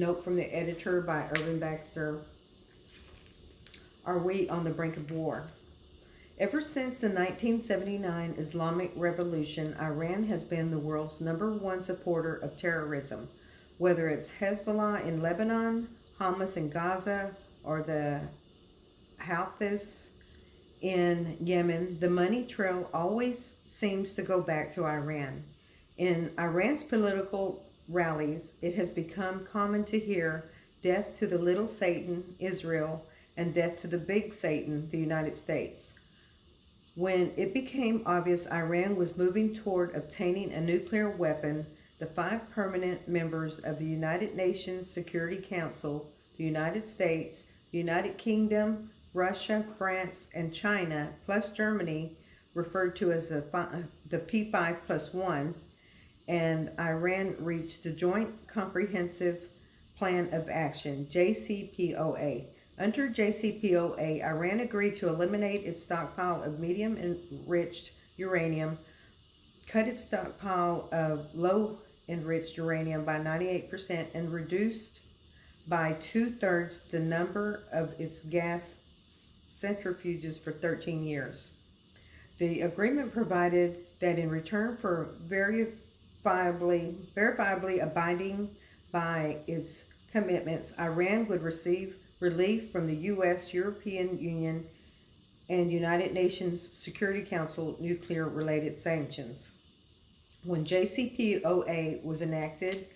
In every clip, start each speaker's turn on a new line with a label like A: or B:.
A: editor by Urban Baxter. Are we on the brink of war? Ever since the 1979 Islamic Revolution, Iran has been the world's number one supporter of terrorism, whether it's Hezbollah in Lebanon, Hamas in Gaza, or the Houthis in Yemen. The money trail always seems to go back to Iran. In Iran's political rallies, it has become common to hear death to the little Satan, Israel, and death to the big Satan, the United States. When it became obvious Iran was moving toward obtaining a nuclear weapon, the five permanent members of the United Nations Security Council, the United States, the United Kingdom, Russia, France, and China, plus Germany, referred to as the, the P5 plus 1, and Iran reached the Joint Comprehensive Plan of Action, JCPOA. Under JCPOA, Iran agreed to eliminate its stockpile of medium enriched uranium, cut its stockpile of low enriched uranium by 98%, and reduced by two thirds the number of its gas centrifuges for 13 years. The agreement provided that in return for verifiably, verifiably abiding by its commitments, Iran would receive relief from the U.S., European Union, and United Nations Security Council nuclear related sanctions. When JCPOA was enacted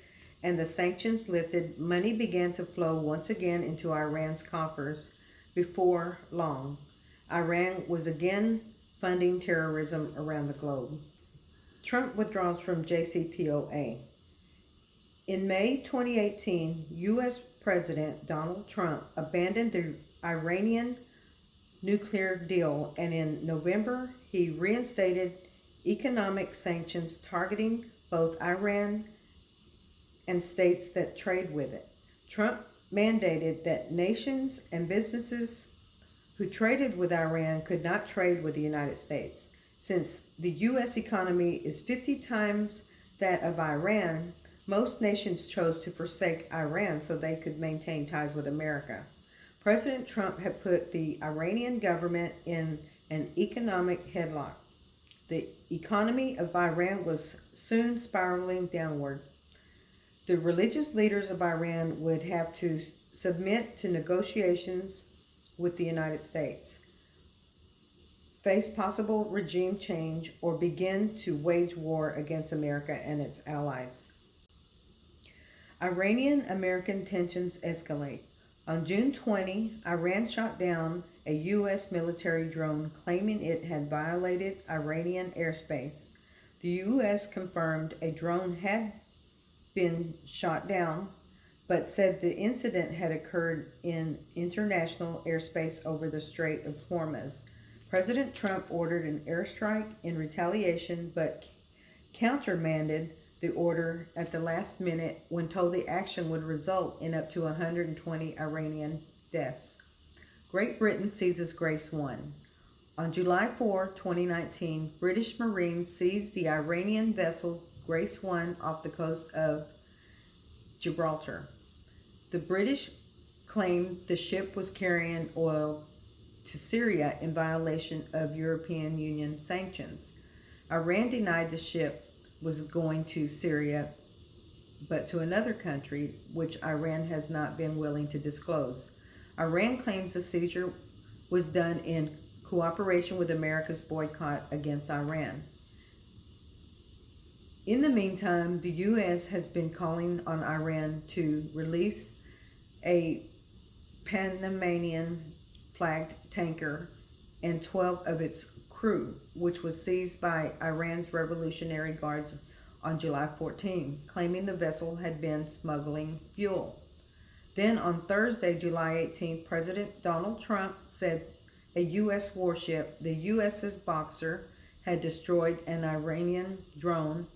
A: and the sanctions lifted, money began to flow once again into Iran's coffers before long. Iran was again funding terrorism around the globe. Trump withdraws from JCPOA. In May 2018, U.S. President Donald Trump abandoned the Iranian nuclear deal, and in November, he reinstated economic sanctions targeting both Iran and states that trade with it. Trump mandated that nations and businesses who traded with Iran could not trade with the United States. Since the U.S. economy is 50 times that of Iran, most nations chose to forsake Iran so they could maintain ties with America. President Trump had put the Iranian government in an economic headlock. The economy of Iran was soon spiraling downward. The religious leaders of Iran would have to submit to negotiations with the United States, face possible regime change, or begin to wage war against America and its allies. Iranian American tensions escalate. On June 20, Iran shot down a U.S. military drone claiming it had violated Iranian airspace. The U.S. confirmed a drone had been shot down, but said the incident had occurred in international airspace over the Strait of Hormuz. President Trump ordered an airstrike in retaliation, but countermanded the order at the last minute when told the action would result in up to 120 Iranian deaths. Great Britain seizes Grace 1. On July 4, 2019, British Marines seized the Iranian vessel Grace 1 off the coast of Gibraltar. The British claimed the ship was carrying oil to Syria in violation of European Union sanctions. Iran denied the ship was going to Syria, but to another country, which Iran has not been willing to disclose. Iran claims the seizure was done in cooperation with America's boycott against Iran. In the meantime, the U.S. has been calling on Iran to release a Panamanian flagged tanker and 12 of its crew, which was seized by Iran's Revolutionary Guards on July 14, claiming the vessel had been smuggling fuel. Then on Thursday, July 18, President Donald Trump said a U.S. warship, the USS Boxer, had destroyed an Iranian drone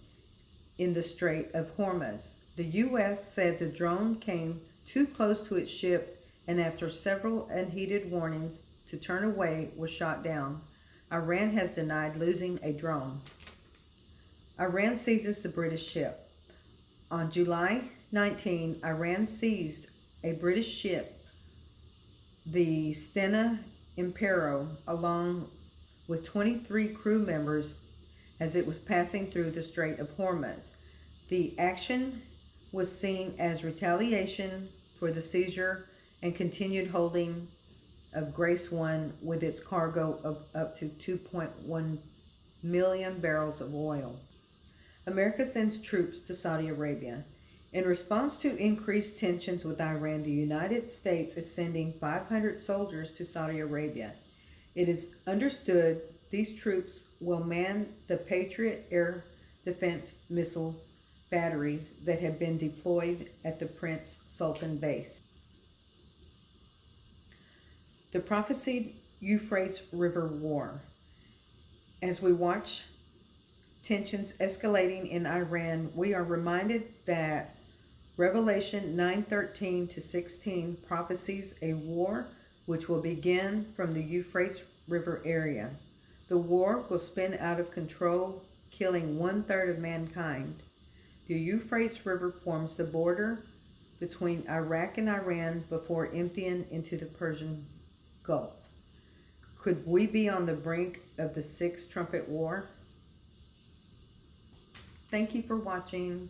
A: in the Strait of Hormuz. The U.S. said the drone came too close to its ship and after several unheeded warnings to turn away was shot down. Iran has denied losing a drone. Iran seizes the British ship. On July 19, Iran seized a British ship, the Stena Impero, along with 23 crew members as it was passing through the Strait of Hormuz. The action was seen as retaliation for the seizure and continued holding of Grace One with its cargo of up to 2.1 million barrels of oil. America sends troops to Saudi Arabia. In response to increased tensions with Iran, the United States is sending 500 soldiers to Saudi Arabia. It is understood these troops will man the Patriot air defense missile batteries that have been deployed at the Prince Sultan base. The prophesied Euphrates River War. As we watch tensions escalating in Iran, we are reminded that Revelation 9:13 to 16 prophesies a war which will begin from the Euphrates River area. The war will spin out of control, killing one third of mankind. The Euphrates River forms the border between Iraq and Iran before emptying into the Persian Gulf. Could we be on the brink of the Sixth Trumpet War? Thank you for watching.